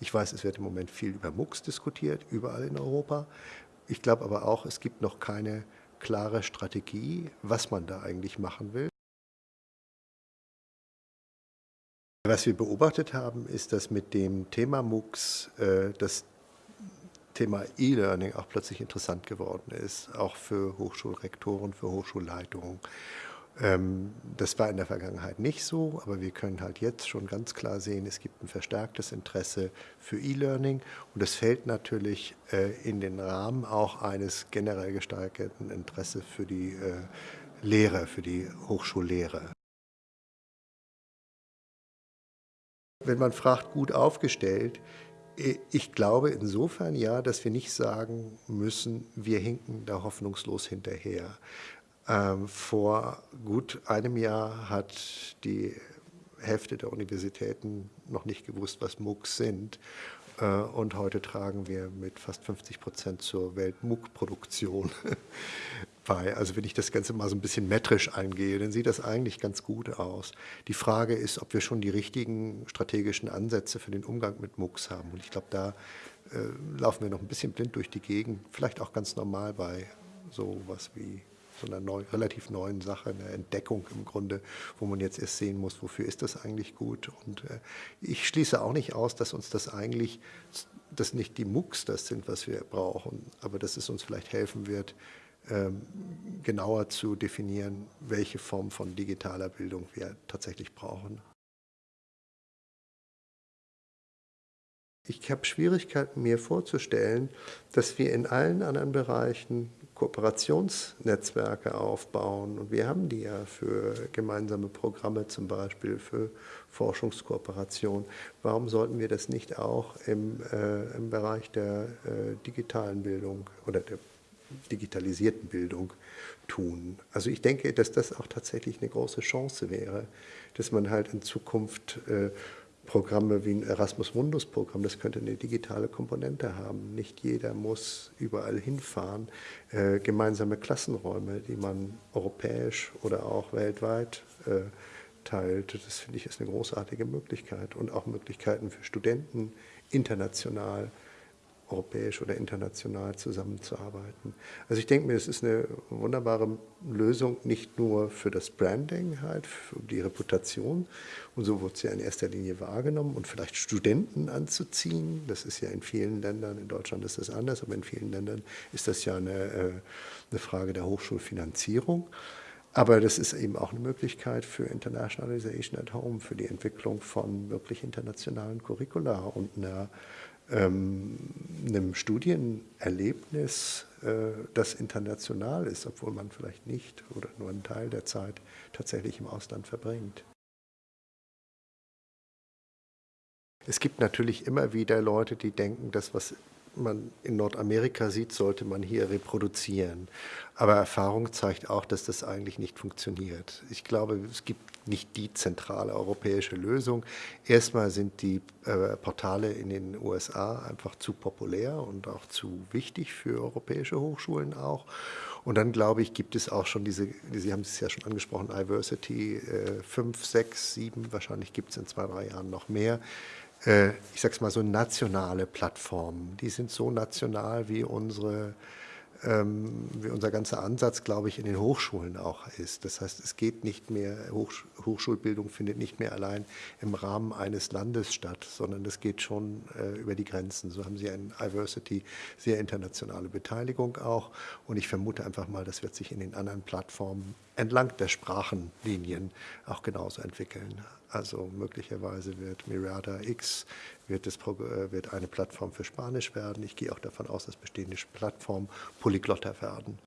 Ich weiß, es wird im Moment viel über MOOCs diskutiert, überall in Europa. Ich glaube aber auch, es gibt noch keine klare Strategie, was man da eigentlich machen will. Was wir beobachtet haben, ist, dass mit dem Thema MOOCs äh, das Thema E-Learning auch plötzlich interessant geworden ist, auch für Hochschulrektoren, für Hochschulleitungen. Ähm, das war in der Vergangenheit nicht so, aber wir können halt jetzt schon ganz klar sehen, es gibt ein verstärktes Interesse für E-Learning und es fällt natürlich äh, in den Rahmen auch eines generell gesteigerten Interesses für die äh, Lehre, für die Hochschullehre. Wenn man fragt, gut aufgestellt, ich glaube insofern ja, dass wir nicht sagen müssen, wir hinken da hoffnungslos hinterher. Ähm, vor gut einem Jahr hat die Hälfte der Universitäten noch nicht gewusst, was MOOCs sind. Äh, und heute tragen wir mit fast 50 Prozent zur Welt-MOOC-Produktion bei. Also wenn ich das Ganze mal so ein bisschen metrisch eingehe, dann sieht das eigentlich ganz gut aus. Die Frage ist, ob wir schon die richtigen strategischen Ansätze für den Umgang mit MOOCs haben. Und ich glaube, da äh, laufen wir noch ein bisschen blind durch die Gegend, vielleicht auch ganz normal bei so was wie so einer neu, relativ neuen Sache, eine Entdeckung im Grunde, wo man jetzt erst sehen muss, wofür ist das eigentlich gut. Und äh, ich schließe auch nicht aus, dass uns das eigentlich, dass nicht die MOOCs das sind, was wir brauchen, aber dass es uns vielleicht helfen wird, ähm, genauer zu definieren, welche Form von digitaler Bildung wir tatsächlich brauchen. Ich habe Schwierigkeiten, mir vorzustellen, dass wir in allen anderen Bereichen Kooperationsnetzwerke aufbauen. Und wir haben die ja für gemeinsame Programme, zum Beispiel für Forschungskooperation. Warum sollten wir das nicht auch im, äh, im Bereich der äh, digitalen Bildung oder der digitalisierten Bildung tun. Also ich denke, dass das auch tatsächlich eine große Chance wäre, dass man halt in Zukunft äh, Programme wie ein Erasmus Mundus Programm, das könnte eine digitale Komponente haben. Nicht jeder muss überall hinfahren. Äh, gemeinsame Klassenräume, die man europäisch oder auch weltweit äh, teilt, das finde ich ist eine großartige Möglichkeit. Und auch Möglichkeiten für Studenten international europäisch oder international zusammenzuarbeiten. Also ich denke mir, es ist eine wunderbare Lösung, nicht nur für das Branding, halt, für die Reputation. Und so wird sie ja in erster Linie wahrgenommen und vielleicht Studenten anzuziehen. Das ist ja in vielen Ländern, in Deutschland ist das anders, aber in vielen Ländern ist das ja eine, äh, eine Frage der Hochschulfinanzierung. Aber das ist eben auch eine Möglichkeit für Internationalization at Home, für die Entwicklung von wirklich internationalen Curricula und einer ähm, einem Studienerlebnis, äh, das international ist, obwohl man vielleicht nicht oder nur einen Teil der Zeit tatsächlich im Ausland verbringt. Es gibt natürlich immer wieder Leute, die denken, das, was man in Nordamerika sieht, sollte man hier reproduzieren. Aber Erfahrung zeigt auch, dass das eigentlich nicht funktioniert. Ich glaube, es gibt nicht die zentrale europäische Lösung. Erstmal sind die äh, Portale in den USA einfach zu populär und auch zu wichtig für europäische Hochschulen auch. Und dann, glaube ich, gibt es auch schon diese, Sie haben es ja schon angesprochen, Diversity äh, 5, 6, 7, wahrscheinlich gibt es in zwei, drei Jahren noch mehr ich sage es mal so, nationale Plattformen. Die sind so national wie unsere ähm, wie unser ganzer Ansatz, glaube ich, in den Hochschulen auch ist. Das heißt, es geht nicht mehr, Hochsch Hochschulbildung findet nicht mehr allein im Rahmen eines Landes statt, sondern es geht schon äh, über die Grenzen. So haben Sie ein Diversity, sehr internationale Beteiligung auch. Und ich vermute einfach mal, das wird sich in den anderen Plattformen entlang der Sprachenlinien auch genauso entwickeln. Also möglicherweise wird Mirada X wird, das, äh, wird eine Plattform für Spanisch werden. Ich gehe auch davon aus, dass bestehende Plattformen polyglotter werden.